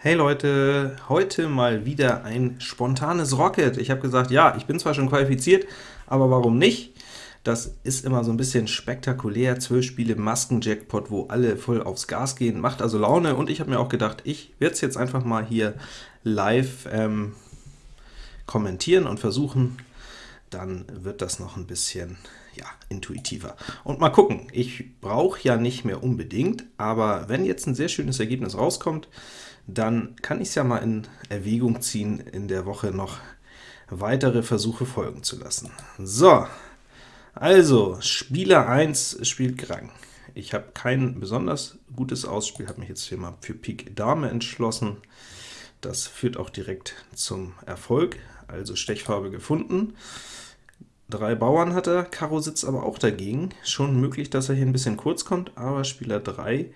Hey Leute, heute mal wieder ein spontanes Rocket. Ich habe gesagt, ja, ich bin zwar schon qualifiziert, aber warum nicht? Das ist immer so ein bisschen spektakulär, 12 Spiele Masken-Jackpot, wo alle voll aufs Gas gehen, macht also Laune, und ich habe mir auch gedacht, ich werde es jetzt einfach mal hier live ähm, kommentieren und versuchen, dann wird das noch ein bisschen ja, intuitiver. Und mal gucken, ich brauche ja nicht mehr unbedingt, aber wenn jetzt ein sehr schönes Ergebnis rauskommt, dann kann ich es ja mal in Erwägung ziehen, in der Woche noch weitere Versuche folgen zu lassen. So, also Spieler 1 spielt Grang. Ich habe kein besonders gutes Ausspiel, habe mich jetzt hier mal für Pik Dame entschlossen. Das führt auch direkt zum Erfolg, also Stechfarbe gefunden. Drei Bauern hat er, Karo sitzt aber auch dagegen. Schon möglich, dass er hier ein bisschen kurz kommt, aber Spieler 3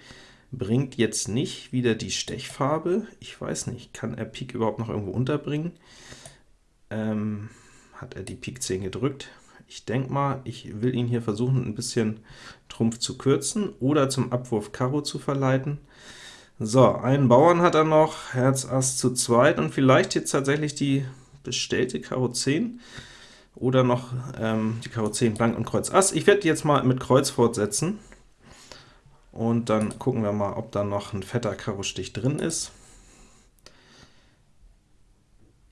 bringt jetzt nicht wieder die Stechfarbe. Ich weiß nicht, kann er Pik überhaupt noch irgendwo unterbringen? Ähm, hat er die Pik 10 gedrückt? Ich denke mal, ich will ihn hier versuchen, ein bisschen Trumpf zu kürzen oder zum Abwurf Karo zu verleiten. So, einen Bauern hat er noch, Herz Ass zu zweit, und vielleicht jetzt tatsächlich die bestellte Karo 10 oder noch ähm, die Karo 10 Blank und Kreuz Ass. Ich werde jetzt mal mit Kreuz fortsetzen. Und dann gucken wir mal, ob da noch ein fetter Karo-Stich drin ist.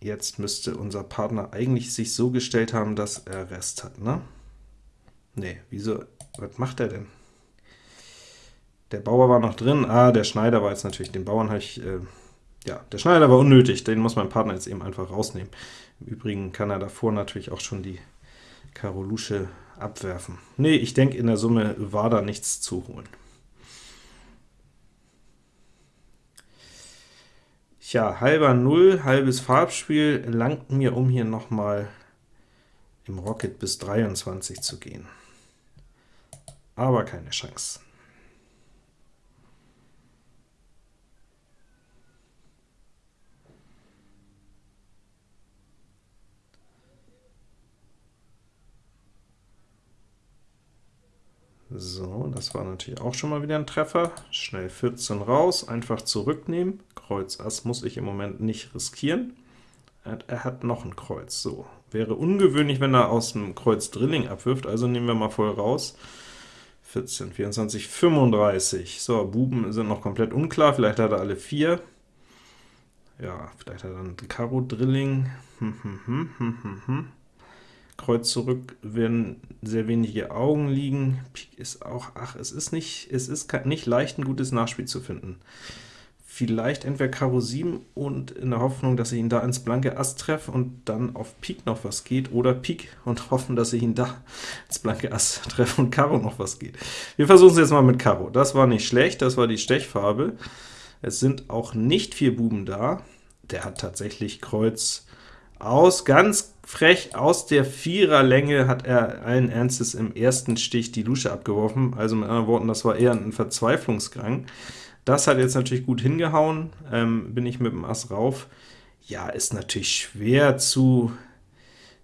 Jetzt müsste unser Partner eigentlich sich so gestellt haben, dass er Rest hat, ne? Ne, wieso? Was macht er denn? Der Bauer war noch drin. Ah, der Schneider war jetzt natürlich, den Bauern habe ich, äh, ja, der Schneider war unnötig, den muss mein Partner jetzt eben einfach rausnehmen. Im Übrigen kann er davor natürlich auch schon die Karo Lusche abwerfen. Ne, ich denke, in der Summe war da nichts zu holen. Tja, halber Null, halbes Farbspiel langt mir, um hier nochmal im Rocket bis 23 zu gehen. Aber keine Chance. So, das war natürlich auch schon mal wieder ein Treffer. Schnell 14 raus, einfach zurücknehmen. Kreuz Ass muss ich im Moment nicht riskieren. Er hat noch ein Kreuz. So, wäre ungewöhnlich, wenn er aus dem Kreuz Drilling abwirft, also nehmen wir mal voll raus. 14, 24, 35. So, Buben sind noch komplett unklar, vielleicht hat er alle vier. Ja, vielleicht hat er dann Karo Drilling. Hm, hm, hm, hm, hm, hm. Kreuz zurück werden sehr wenige Augen liegen. Pik ist auch, ach, es ist nicht, es ist nicht leicht, ein gutes Nachspiel zu finden. Vielleicht entweder Karo 7 und in der Hoffnung, dass ich ihn da ins blanke Ass treffe und dann auf Pik noch was geht, oder Pik und hoffen, dass ich ihn da ins blanke Ass treffe und Karo noch was geht. Wir versuchen es jetzt mal mit Karo. Das war nicht schlecht, das war die Stechfarbe. Es sind auch nicht vier Buben da. Der hat tatsächlich Kreuz aus, ganz frech, aus der Viererlänge hat er allen Ernstes im ersten Stich die Lusche abgeworfen, also mit anderen Worten, das war eher ein Verzweiflungsgang. Das hat jetzt natürlich gut hingehauen, ähm, bin ich mit dem Ass rauf. Ja, ist natürlich schwer zu,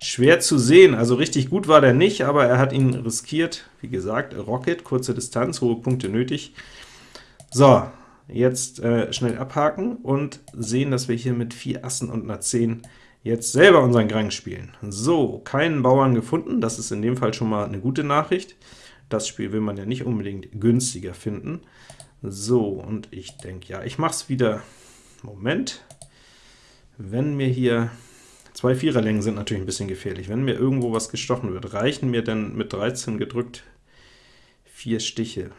schwer zu sehen, also richtig gut war der nicht, aber er hat ihn riskiert. Wie gesagt, Rocket, kurze Distanz, hohe Punkte nötig. So, jetzt äh, schnell abhaken und sehen, dass wir hier mit vier Assen und einer 10 jetzt selber unseren Grang spielen. So, keinen Bauern gefunden, das ist in dem Fall schon mal eine gute Nachricht. Das Spiel will man ja nicht unbedingt günstiger finden. So, und ich denke, ja, ich mache es wieder, Moment, wenn mir hier, zwei Viererlängen sind natürlich ein bisschen gefährlich, wenn mir irgendwo was gestochen wird, reichen mir denn mit 13 gedrückt vier Stiche.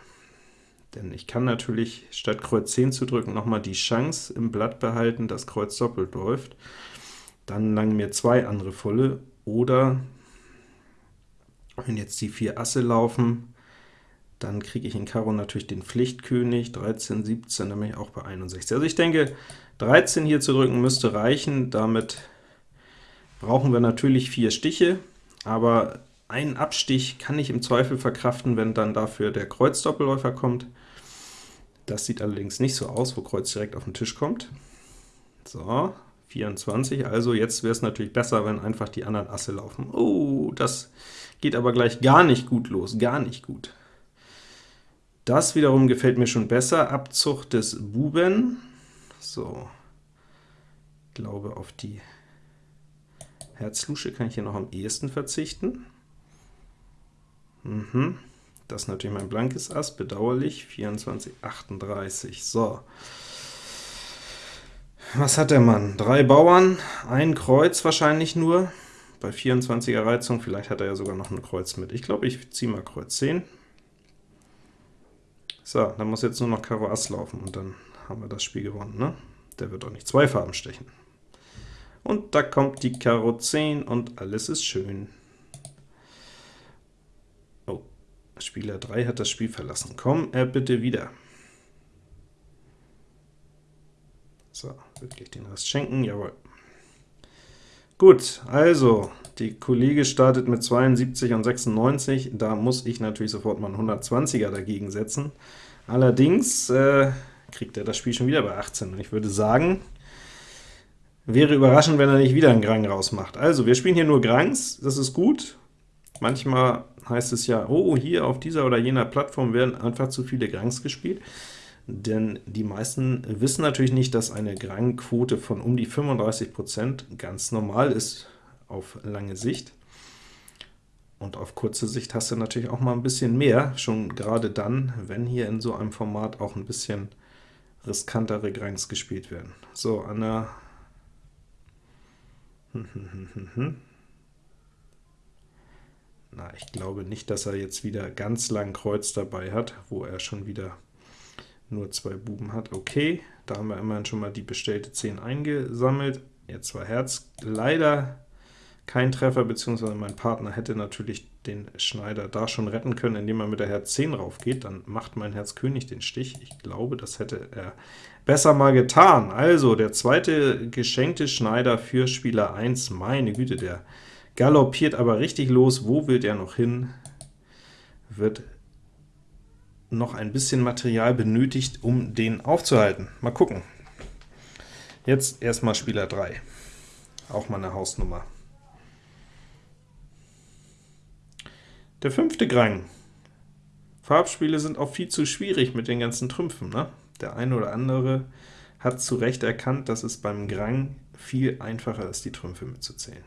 Denn ich kann natürlich statt Kreuz 10 zu drücken nochmal die Chance im Blatt behalten, dass Kreuz doppelt läuft. Dann langen mir zwei andere volle, oder wenn jetzt die vier Asse laufen, dann kriege ich in Karo natürlich den Pflichtkönig, 13, 17, dann bin ich auch bei 61. Also ich denke, 13 hier zu drücken müsste reichen, damit brauchen wir natürlich vier Stiche, aber einen Abstich kann ich im Zweifel verkraften, wenn dann dafür der Kreuzdoppelläufer kommt. Das sieht allerdings nicht so aus, wo Kreuz direkt auf den Tisch kommt. So, 24, also jetzt wäre es natürlich besser, wenn einfach die anderen Asse laufen. Oh, das geht aber gleich gar nicht gut los, gar nicht gut. Das wiederum gefällt mir schon besser, Abzug des Buben. So, glaube, auf die Herz-Lusche kann ich hier noch am ehesten verzichten. Mhm. Das ist natürlich mein blankes Ass, bedauerlich, 24, 38. So, was hat der Mann? Drei Bauern, ein Kreuz wahrscheinlich nur, bei 24er Reizung, vielleicht hat er ja sogar noch ein Kreuz mit. Ich glaube, ich ziehe mal Kreuz 10. So, dann muss jetzt nur noch Karo Ass laufen, und dann haben wir das Spiel gewonnen. Ne? Der wird auch nicht zwei Farben stechen. Und da kommt die Karo 10, und alles ist schön. Oh, Spieler 3 hat das Spiel verlassen. Komm er bitte wieder. So, wirklich den Rest schenken, jawohl. Gut, also, die Kollege startet mit 72 und 96, da muss ich natürlich sofort mal einen 120er dagegen setzen. Allerdings äh, kriegt er das Spiel schon wieder bei 18, und ich würde sagen, wäre überraschend, wenn er nicht wieder einen Grang rausmacht. Also, wir spielen hier nur Grangs, das ist gut. Manchmal heißt es ja, oh, hier auf dieser oder jener Plattform werden einfach zu viele Grangs gespielt denn die meisten wissen natürlich nicht, dass eine Grangquote von um die 35% ganz normal ist auf lange Sicht. Und auf kurze Sicht hast du natürlich auch mal ein bisschen mehr, schon gerade dann, wenn hier in so einem Format auch ein bisschen riskantere Grangs gespielt werden. So, an der Na, ich glaube nicht, dass er jetzt wieder ganz lang Kreuz dabei hat, wo er schon wieder nur zwei Buben hat. Okay, da haben wir immerhin schon mal die bestellte 10 eingesammelt. Jetzt war Herz leider kein Treffer, beziehungsweise mein Partner hätte natürlich den Schneider da schon retten können, indem er mit der Herz 10 raufgeht. Dann macht mein Herz König den Stich. Ich glaube, das hätte er besser mal getan. Also, der zweite geschenkte Schneider für Spieler 1. Meine Güte, der galoppiert aber richtig los. Wo will der noch hin? Wird noch ein bisschen Material benötigt, um den aufzuhalten. Mal gucken. Jetzt erstmal Spieler 3. Auch mal eine Hausnummer. Der fünfte Grang. Farbspiele sind auch viel zu schwierig mit den ganzen Trümpfen. Ne? Der eine oder andere hat zu Recht erkannt, dass es beim Grang viel einfacher ist, die Trümpfe mitzuzählen.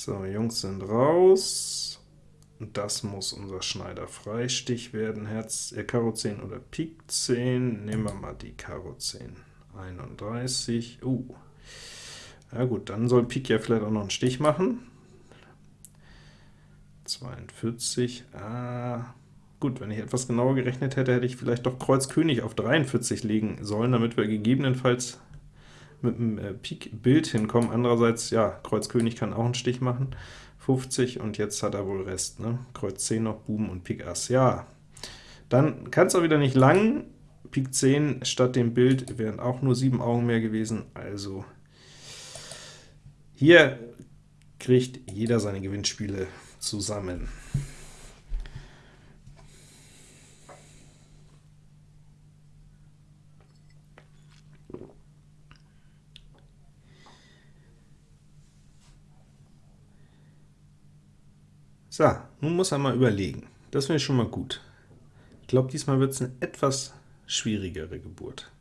So, Jungs sind raus. Das muss unser Schneider Freistich werden. Herz, äh, Karo 10 oder Pik 10. Nehmen wir mal die Karo 10. 31. Uh. Ja gut, dann soll Pik ja vielleicht auch noch einen Stich machen. 42. Ah, gut, wenn ich etwas genauer gerechnet hätte, hätte ich vielleicht doch Kreuz König auf 43 legen sollen, damit wir gegebenenfalls mit dem äh, Pik-Bild hinkommen. Andererseits, ja, Kreuz König kann auch einen Stich machen, 50, und jetzt hat er wohl Rest, ne? Kreuz 10 noch, Buben und Pik Ass. Ja, dann kann es auch wieder nicht lang. Pik 10 statt dem Bild wären auch nur 7 Augen mehr gewesen, also hier kriegt jeder seine Gewinnspiele zusammen. So, nun muss er mal überlegen. Das finde ich schon mal gut. Ich glaube, diesmal wird es eine etwas schwierigere Geburt.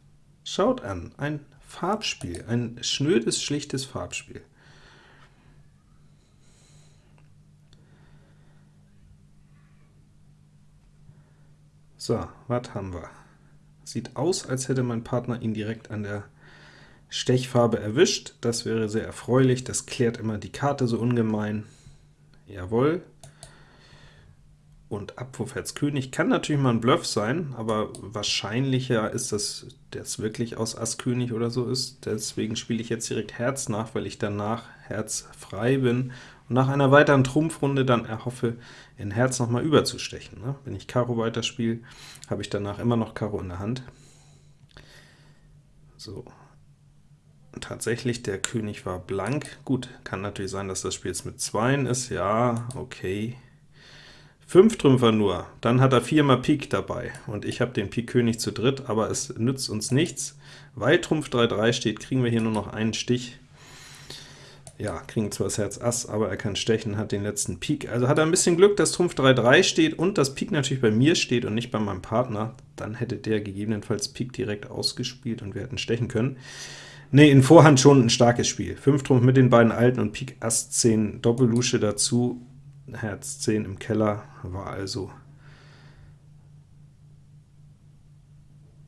Schaut an, ein Farbspiel, ein schnödes, schlichtes Farbspiel. So, was haben wir? Sieht aus, als hätte mein Partner ihn direkt an der Stechfarbe erwischt. Das wäre sehr erfreulich, das klärt immer die Karte so ungemein. Jawohl, und Abwurf Herz König kann natürlich mal ein Bluff sein, aber wahrscheinlicher ist, dass das wirklich aus Ass König oder so ist. Deswegen spiele ich jetzt direkt Herz nach, weil ich danach Herz frei bin und nach einer weiteren Trumpfrunde dann erhoffe, in Herz nochmal überzustechen. Ne? Wenn ich Karo weiterspiele, habe ich danach immer noch Karo in der Hand. So, tatsächlich, der König war blank. Gut, kann natürlich sein, dass das Spiel jetzt mit Zweien ist. Ja, okay. 5 Trümpfer nur, dann hat er viermal Pik dabei, und ich habe den Pik König zu dritt, aber es nützt uns nichts. Weil Trumpf 3-3 steht, kriegen wir hier nur noch einen Stich. ja, kriegen zwar das Herz Ass, aber er kann stechen, hat den letzten Pik. Also hat er ein bisschen Glück, dass Trumpf 3-3 steht und das Pik natürlich bei mir steht und nicht bei meinem Partner. Dann hätte der gegebenenfalls Pik direkt ausgespielt und wir hätten stechen können. Ne, in Vorhand schon ein starkes Spiel. 5 Trumpf mit den beiden Alten und Pik Ass 10 Doppellusche dazu. Herz 10 im Keller war also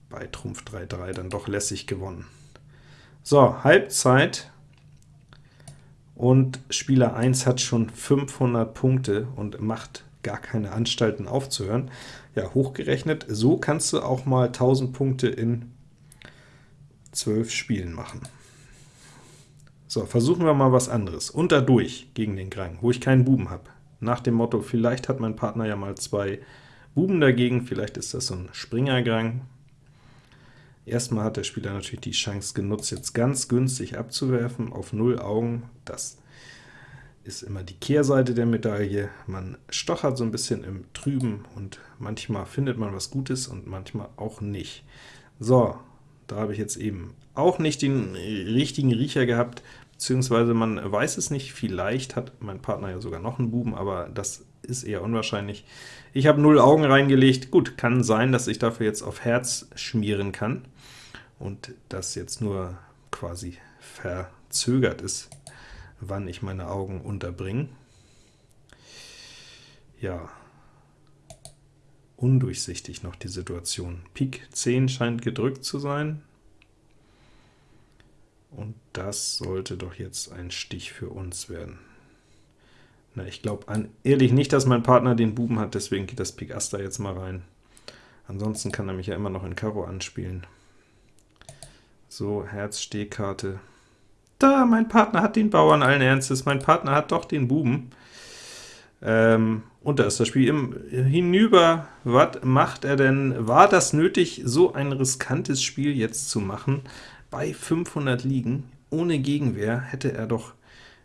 bei Trumpf 3-3 dann doch lässig gewonnen. So, Halbzeit, und Spieler 1 hat schon 500 Punkte und macht gar keine Anstalten aufzuhören. Ja, hochgerechnet, so kannst du auch mal 1000 Punkte in 12 Spielen machen. So, versuchen wir mal was anderes. Unter durch gegen den Grang, wo ich keinen Buben habe. Nach dem Motto, vielleicht hat mein Partner ja mal zwei Buben dagegen, vielleicht ist das so ein Springergrang. Erstmal hat der Spieler natürlich die Chance genutzt, jetzt ganz günstig abzuwerfen auf 0 Augen. Das ist immer die Kehrseite der Medaille. Man stochert so ein bisschen im Trüben, und manchmal findet man was Gutes und manchmal auch nicht. So, da habe ich jetzt eben auch nicht den richtigen Riecher gehabt, beziehungsweise man weiß es nicht, vielleicht hat mein Partner ja sogar noch einen Buben, aber das ist eher unwahrscheinlich. Ich habe 0 Augen reingelegt, gut, kann sein, dass ich dafür jetzt auf Herz schmieren kann und das jetzt nur quasi verzögert ist, wann ich meine Augen unterbringe. Ja, undurchsichtig noch die Situation. Pik 10 scheint gedrückt zu sein, und das sollte doch jetzt ein Stich für uns werden. Na, ich glaube ehrlich nicht, dass mein Partner den Buben hat, deswegen geht das Pik da jetzt mal rein. Ansonsten kann er mich ja immer noch in Karo anspielen. So, Herz, Stehkarte. Da, mein Partner hat den Bauern allen Ernstes, mein Partner hat doch den Buben. Ähm, und da ist das Spiel im hinüber. Was macht er denn? War das nötig, so ein riskantes Spiel jetzt zu machen? Bei 500 Ligen, ohne Gegenwehr, hätte er doch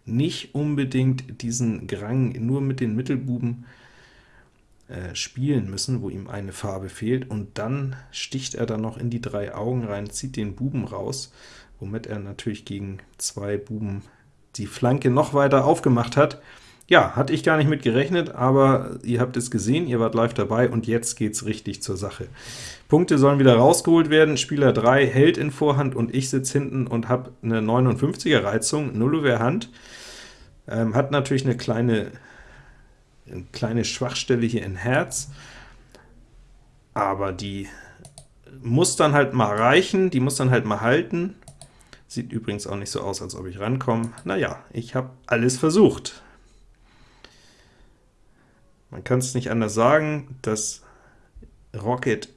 nicht unbedingt diesen Grang nur mit den Mittelbuben äh, spielen müssen, wo ihm eine Farbe fehlt, und dann sticht er dann noch in die drei Augen rein, zieht den Buben raus, womit er natürlich gegen zwei Buben die Flanke noch weiter aufgemacht hat. Ja, hatte ich gar nicht mit gerechnet, aber ihr habt es gesehen, ihr wart live dabei, und jetzt geht's richtig zur Sache. Punkte sollen wieder rausgeholt werden, Spieler 3 hält in Vorhand, und ich sitze hinten und habe eine 59er Reizung, Nullover Hand. Ähm, hat natürlich eine kleine eine kleine Schwachstelle hier in Herz, aber die muss dann halt mal reichen, die muss dann halt mal halten. Sieht übrigens auch nicht so aus, als ob ich rankomme. Naja, ich habe alles versucht. Man kann es nicht anders sagen, dass Rocket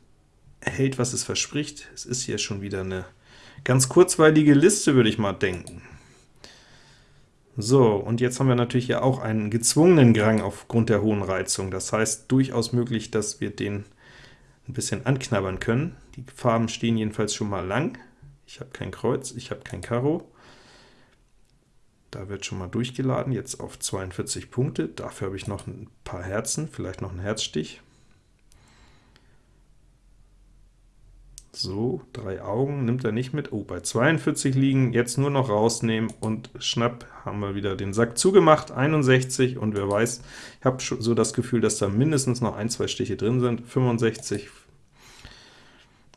hält, was es verspricht. Es ist hier schon wieder eine ganz kurzweilige Liste, würde ich mal denken. So, und jetzt haben wir natürlich hier auch einen gezwungenen Grang aufgrund der hohen Reizung. Das heißt, durchaus möglich, dass wir den ein bisschen anknabbern können. Die Farben stehen jedenfalls schon mal lang. Ich habe kein Kreuz, ich habe kein Karo. Da wird schon mal durchgeladen, jetzt auf 42 Punkte. Dafür habe ich noch ein paar Herzen, vielleicht noch einen Herzstich. So, drei Augen nimmt er nicht mit. Oh, bei 42 liegen, jetzt nur noch rausnehmen und schnapp, haben wir wieder den Sack zugemacht, 61, und wer weiß, ich habe so das Gefühl, dass da mindestens noch ein, zwei Stiche drin sind, 65,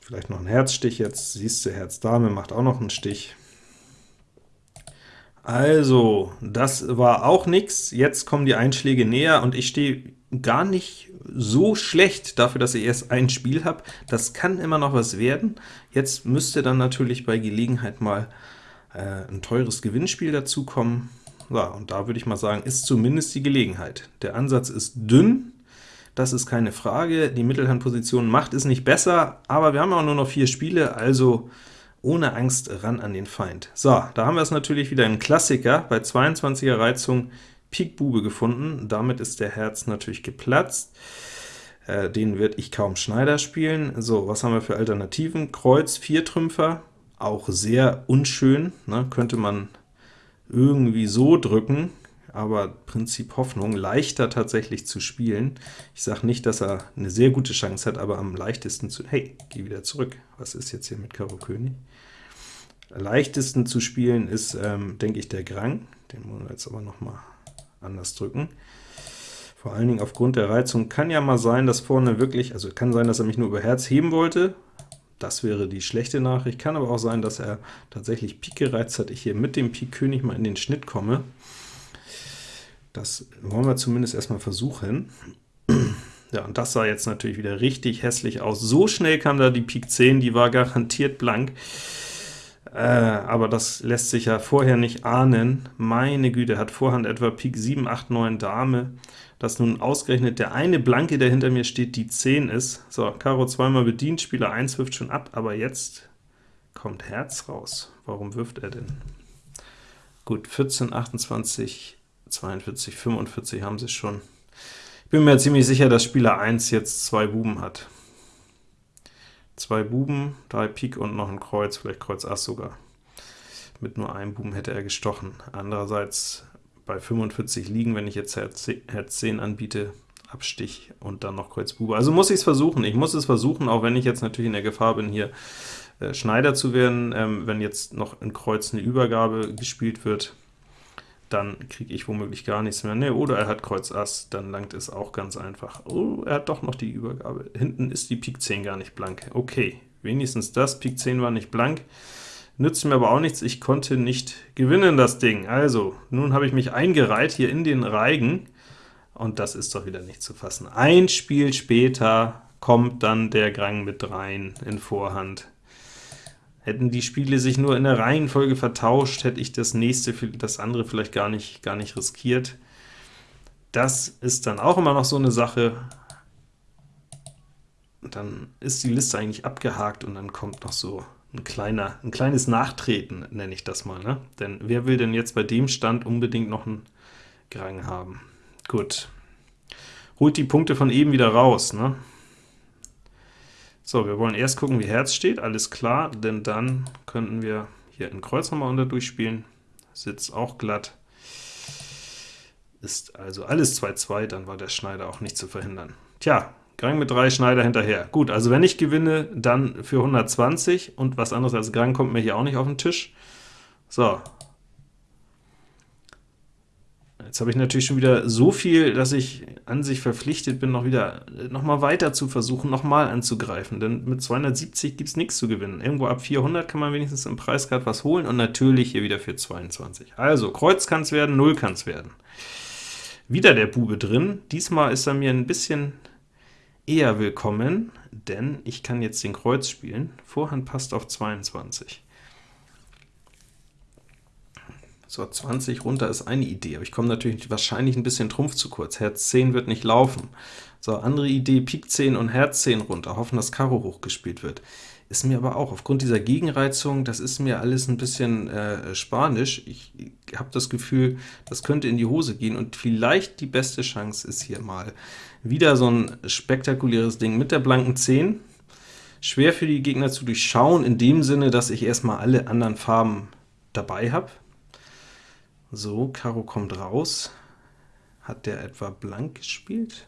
vielleicht noch ein Herzstich jetzt, siehst du, Herz Dame macht auch noch einen Stich. Also, das war auch nix, jetzt kommen die Einschläge näher, und ich stehe gar nicht so schlecht dafür, dass ich erst ein Spiel habe. Das kann immer noch was werden. Jetzt müsste dann natürlich bei Gelegenheit mal äh, ein teures Gewinnspiel dazukommen. Ja, und da würde ich mal sagen, ist zumindest die Gelegenheit. Der Ansatz ist dünn, das ist keine Frage. Die Mittelhandposition macht es nicht besser, aber wir haben auch nur noch vier Spiele, also ohne Angst ran an den Feind. So, da haben wir es natürlich wieder ein Klassiker. Bei 22er Reizung Pik Bube gefunden, damit ist der Herz natürlich geplatzt. Äh, den wird ich kaum Schneider spielen. So, was haben wir für Alternativen? Kreuz, Viertrümpfer, auch sehr unschön, ne? könnte man irgendwie so drücken, aber Prinzip Hoffnung, leichter tatsächlich zu spielen. Ich sage nicht, dass er eine sehr gute Chance hat, aber am leichtesten zu... Hey, geh wieder zurück. Was ist jetzt hier mit Karo König? leichtesten zu spielen ist, ähm, denke ich, der Grang. Den wollen wir jetzt aber noch mal anders drücken. Vor allen Dingen aufgrund der Reizung kann ja mal sein, dass vorne wirklich, also kann sein, dass er mich nur über Herz heben wollte, das wäre die schlechte Nachricht, kann aber auch sein, dass er tatsächlich Pik gereizt hat, ich hier mit dem Pik König mal in den Schnitt komme. Das wollen wir zumindest erstmal versuchen. Ja, und das sah jetzt natürlich wieder richtig hässlich aus. So schnell kam da die Pik 10, die war garantiert blank. Äh, aber das lässt sich ja vorher nicht ahnen. Meine Güte, hat Vorhand etwa Pik 7, 8, 9 Dame, dass nun ausgerechnet der eine Blanke, der hinter mir steht, die 10 ist. So, Karo zweimal bedient, Spieler 1 wirft schon ab, aber jetzt kommt Herz raus. Warum wirft er denn? Gut, 14, 28, 42, 45 haben sie schon. Ich bin mir ziemlich sicher, dass Spieler 1 jetzt zwei Buben hat zwei Buben, drei Pik und noch ein Kreuz, vielleicht Kreuz Ass sogar. Mit nur einem Buben hätte er gestochen. Andererseits bei 45 liegen, wenn ich jetzt Herz 10 anbiete, Abstich und dann noch Kreuz Bube. Also muss ich es versuchen. Ich muss es versuchen, auch wenn ich jetzt natürlich in der Gefahr bin, hier äh, Schneider zu werden, ähm, wenn jetzt noch in Kreuz eine Übergabe gespielt wird dann kriege ich womöglich gar nichts mehr. Ne, oder er hat Kreuz Ass, dann langt es auch ganz einfach. Oh, er hat doch noch die Übergabe. Hinten ist die Pik 10 gar nicht blank. Okay, wenigstens das, Pik 10 war nicht blank. Nützt mir aber auch nichts, ich konnte nicht gewinnen, das Ding. Also, nun habe ich mich eingereiht hier in den Reigen, und das ist doch wieder nicht zu fassen. Ein Spiel später kommt dann der Grang mit rein in Vorhand. Hätten die Spiele sich nur in der Reihenfolge vertauscht, hätte ich das nächste, das andere vielleicht gar nicht, gar nicht riskiert. Das ist dann auch immer noch so eine Sache. Dann ist die Liste eigentlich abgehakt und dann kommt noch so ein, kleiner, ein kleines Nachtreten, nenne ich das mal. Ne? Denn wer will denn jetzt bei dem Stand unbedingt noch einen Grang haben? Gut. Holt die Punkte von eben wieder raus. Ne? So, wir wollen erst gucken, wie Herz steht, alles klar, denn dann könnten wir hier in Kreuz nochmal unter durchspielen, Sitz auch glatt, ist also alles 2-2, dann war der Schneider auch nicht zu verhindern. Tja, Grang mit 3 Schneider hinterher. Gut, also wenn ich gewinne, dann für 120, und was anderes als Grang kommt mir hier auch nicht auf den Tisch. So, Jetzt habe ich natürlich schon wieder so viel, dass ich an sich verpflichtet bin, noch wieder noch mal weiter zu versuchen, noch mal anzugreifen, denn mit 270 gibt es nichts zu gewinnen. Irgendwo ab 400 kann man wenigstens im Preisgrad was holen, und natürlich hier wieder für 22. Also, Kreuz kann es werden, 0 kann es werden. Wieder der Bube drin, diesmal ist er mir ein bisschen eher willkommen, denn ich kann jetzt den Kreuz spielen, Vorhand passt auf 22. So, 20 runter ist eine Idee, aber ich komme natürlich wahrscheinlich ein bisschen Trumpf zu kurz. Herz 10 wird nicht laufen. So, andere Idee, Pik 10 und Herz 10 runter, hoffen, dass Karo hochgespielt wird. Ist mir aber auch, aufgrund dieser Gegenreizung, das ist mir alles ein bisschen äh, spanisch. Ich, ich habe das Gefühl, das könnte in die Hose gehen, und vielleicht die beste Chance ist hier mal wieder so ein spektakuläres Ding mit der blanken 10. Schwer für die Gegner zu durchschauen, in dem Sinne, dass ich erstmal alle anderen Farben dabei habe. So, Karo kommt raus. Hat der etwa blank gespielt?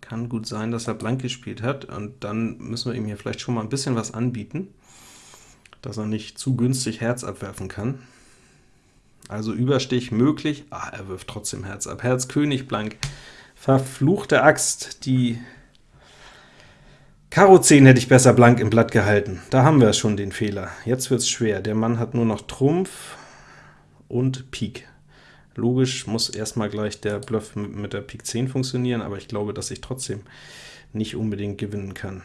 Kann gut sein, dass er blank gespielt hat, und dann müssen wir ihm hier vielleicht schon mal ein bisschen was anbieten, dass er nicht zu günstig Herz abwerfen kann. Also Überstich möglich, ah, er wirft trotzdem Herz ab. Herz König blank. Verfluchte Axt, die Karo 10 hätte ich besser blank im Blatt gehalten. Da haben wir schon den Fehler. Jetzt wird es schwer. Der Mann hat nur noch Trumpf, und Pik. Logisch muss erstmal gleich der Bluff mit der Pik 10 funktionieren, aber ich glaube, dass ich trotzdem nicht unbedingt gewinnen kann.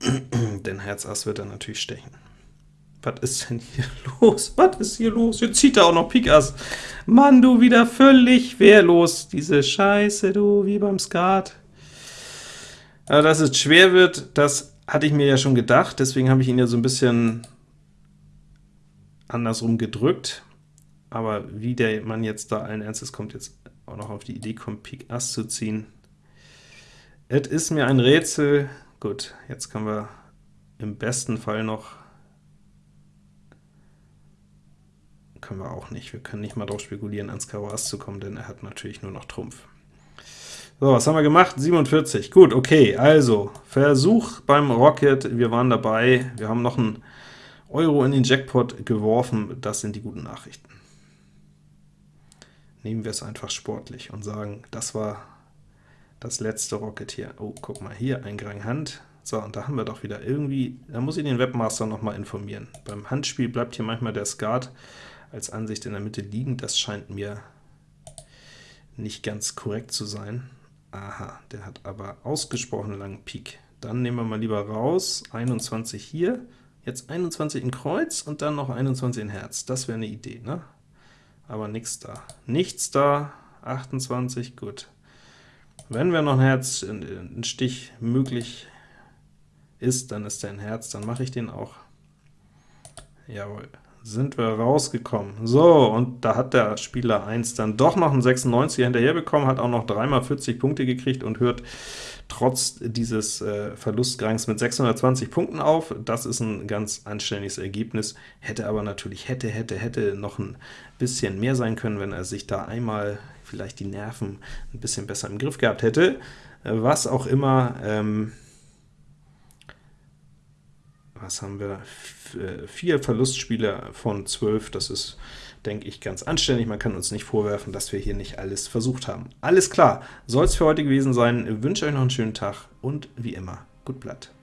Denn Herz Ass wird er natürlich stechen. Was ist denn hier los? Was ist hier los? Jetzt zieht er auch noch Pik Ass. Mann, du wieder völlig wehrlos. Diese Scheiße, du, wie beim Skat. Aber dass es schwer wird, das hatte ich mir ja schon gedacht, deswegen habe ich ihn ja so ein bisschen andersrum gedrückt aber wie der Mann jetzt da allen Ernstes kommt, jetzt auch noch auf die Idee kommt, Pik Ass zu ziehen, es ist mir ein Rätsel. Gut, jetzt können wir im besten Fall noch, können wir auch nicht, wir können nicht mal drauf spekulieren, ans Karo Ass zu kommen, denn er hat natürlich nur noch Trumpf. So, was haben wir gemacht? 47. Gut, okay, also, Versuch beim Rocket, wir waren dabei, wir haben noch ein Euro in den Jackpot geworfen. Das sind die guten Nachrichten. Nehmen wir es einfach sportlich und sagen, das war das letzte Rocket hier. Oh, guck mal, hier ein Grang Hand. So, und da haben wir doch wieder irgendwie, da muss ich den Webmaster noch mal informieren. Beim Handspiel bleibt hier manchmal der Skat als Ansicht in der Mitte liegen. Das scheint mir nicht ganz korrekt zu sein. Aha, der hat aber ausgesprochen langen Pik. Dann nehmen wir mal lieber raus, 21 hier, jetzt 21 in Kreuz und dann noch 21 in Herz. Das wäre eine Idee, ne? Aber nichts da. Nichts da, 28, gut. Wenn wir noch ein Herz, ein Stich möglich ist, dann ist der ein Herz, dann mache ich den auch. Jawohl, sind wir rausgekommen. So, und da hat der Spieler 1 dann doch noch einen 96 hinterher bekommen, hat auch noch dreimal 40 Punkte gekriegt und hört trotz dieses äh, Verlustgrangs mit 620 Punkten auf. Das ist ein ganz anständiges Ergebnis, hätte aber natürlich, hätte, hätte, hätte noch ein bisschen mehr sein können, wenn er sich da einmal vielleicht die Nerven ein bisschen besser im Griff gehabt hätte. Äh, was auch immer, ähm, was haben wir? Äh, vier Verlustspiele von 12, das ist, denke ich, ganz anständig. Man kann uns nicht vorwerfen, dass wir hier nicht alles versucht haben. Alles klar, soll es für heute gewesen sein. Ich wünsche euch noch einen schönen Tag und wie immer, gut Blatt.